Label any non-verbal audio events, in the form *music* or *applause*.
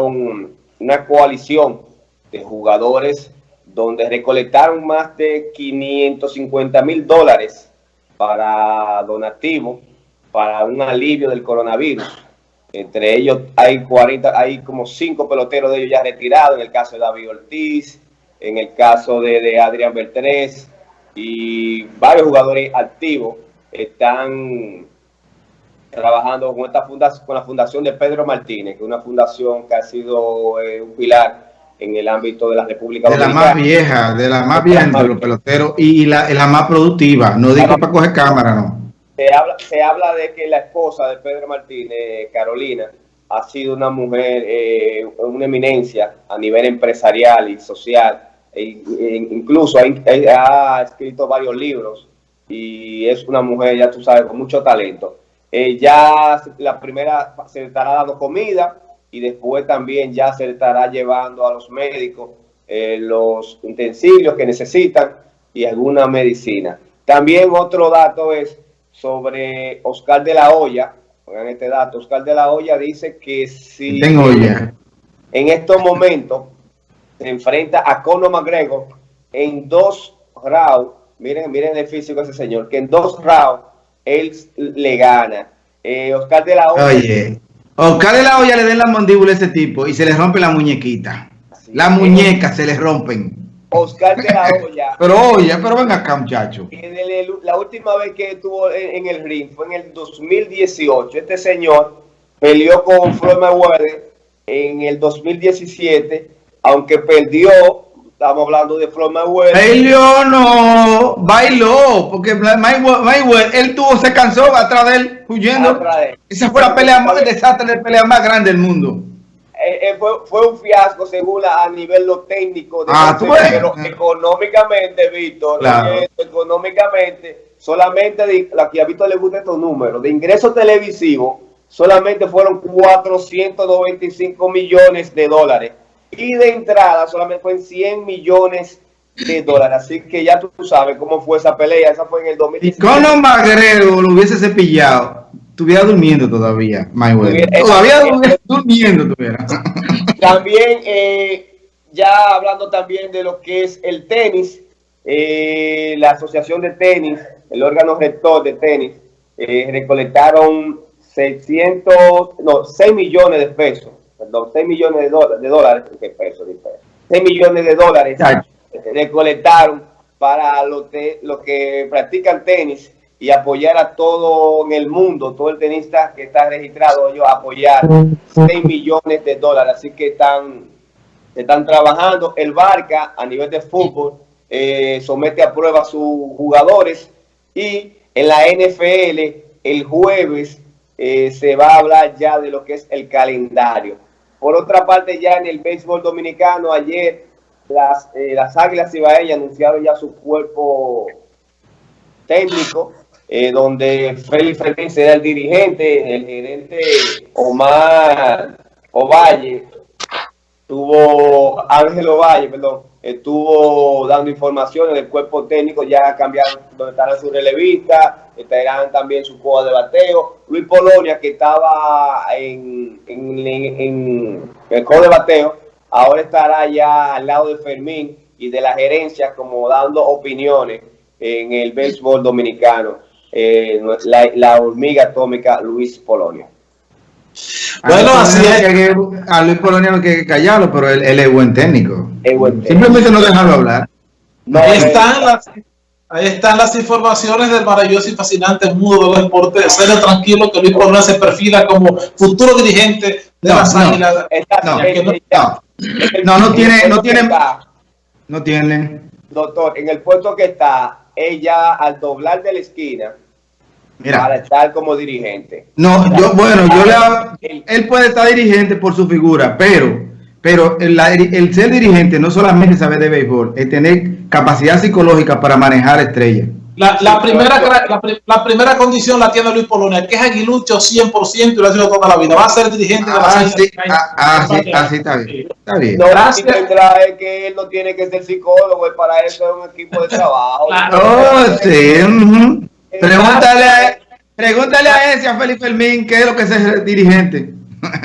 una coalición de jugadores donde recolectaron más de 550 mil dólares para donativo, para un alivio del coronavirus. Entre ellos hay 40, hay como cinco peloteros de ellos ya retirados, en el caso de David Ortiz, en el caso de, de Adrián Bertrés y varios jugadores activos están trabajando con esta fundación, con la fundación de Pedro Martínez, que es una fundación que ha sido eh, un pilar en el ámbito de la República de Dominicana. De la más vieja, de la más vieja de los peloteros y la, la más productiva. No digo para coger cámara, no. Se habla, se habla de que la esposa de Pedro Martínez, Carolina, ha sido una mujer, eh, una eminencia a nivel empresarial y social. E, e incluso ha, ha escrito varios libros y es una mujer, ya tú sabes, con mucho talento. Eh, ya la primera se estará dando comida y después también ya se estará llevando a los médicos eh, los utensilios que necesitan y alguna medicina. También otro dato es sobre Oscar de la Hoya. Oigan este dato. Oscar de la Hoya dice que si Tengo ya. en estos momentos se enfrenta a Conor McGregor en dos rounds, miren, miren el físico de ese señor, que en dos rounds él le gana. Eh, Oscar de la Hoya. Oye, Oscar de la Hoya le den la mandíbula a ese tipo y se le rompe la muñequita. Las muñecas se le rompen. Oscar de la *laughs* Hoya. pero oye, pero venga acá, muchacho. la última vez que estuvo en, el ring fue en el 2018. Este señor peleó con Floyd Mayweather en el 2017, aunque perdió Estamos hablando de Floyd Mayweather. Bailó, no, bailó, porque Mayweather, él tuvo, se cansó atrás de él, huyendo. Esa fue la pelea más, desastre de pelea más grande del mundo. Eh, eh, fue, fue, un fiasco según a nivel lo técnico, de ah, pero económicamente, Víctor, económicamente, solamente la que a Víctor le gusta estos números, de ingresos televisivos, solamente fueron 495 millones de dólares y de entrada solamente fue en 100 millones de dólares. Así que ya tú sabes cómo fue esa pelea. Esa fue en el 2017. Y con Magrero lo hubiese cepillado, estuviera durmiendo todavía, Todavía *laughs* durmiendo. También, eh, ya hablando también de lo que es el tenis, eh, la Asociación de Tenis, el órgano rector de tenis, eh, recolectaron 600, no, 6 millones de pesos perdón, 6 millones de, dólares, de dólares, ¿qué peso, 6 millones de dólares recolectaron para los, los que practican tenis y apoyar a todo en el mundo, todo el tenista que está registrado, ellos apoyar 6 millones de dólares, así que están, están trabajando. El Barca a nivel de fútbol eh, somete a prueba a sus jugadores y en la NFL el jueves eh, se va a hablar ya de lo que es el calendario. Por otra parte, ya en el béisbol dominicano, ayer las, eh, las Águilas Ibaeñas anunciaron ya su cuerpo técnico, eh, donde Félix Fermín será el dirigente, el gerente Omar Ovalle, tuvo Ángel Ovalle, perdón, estuvo dando informaciones del cuerpo técnico, ya cambiaron donde estarán sus relevistas, estarán también su coa de bateo. Luis Polonia, que estaba en, en, el coa de bateo, ahora estará ya al lado de Fermín y de la gerencia como dando opiniones en el béisbol dominicano. Eh, la, hormiga atómica Luis Polonia. Bueno, así es. Que, a Luis Polonia no hay que callarlo, pero él, es buen técnico. Simplemente no dejarlo hablar. ahí, están las, ahí están las informaciones del maravilloso y fascinante mundo de los deportes. Ser tranquilo que Luis Polonia se perfila como futuro dirigente de las Águilas. No, no, tiene, no tiene, no tiene. Doctor, en el puesto que está, ella al doblar de la esquina, Mira, para estar como dirigente. No, yo, bueno, yo le él puede estar dirigente por su figura, pero, pero el, el, ser dirigente no solamente saber de béisbol, es tener capacidad psicológica para manejar estrellas. La, la primera, la, la, primera condición la tiene Luis Polonia, que es aguilucho 100% y lo ha sido toda la vida. Va a ser dirigente de la ah, sí, ah, ah, sí, así está bien. Está bien. No, Gracias. tendrá es que él no tiene que ser psicólogo, y para eso es un equipo de trabajo. Claro. Oh, sí. Pregúntale a, pregúntale a ese, a Felipe Fermín, qué es lo que es dirigente.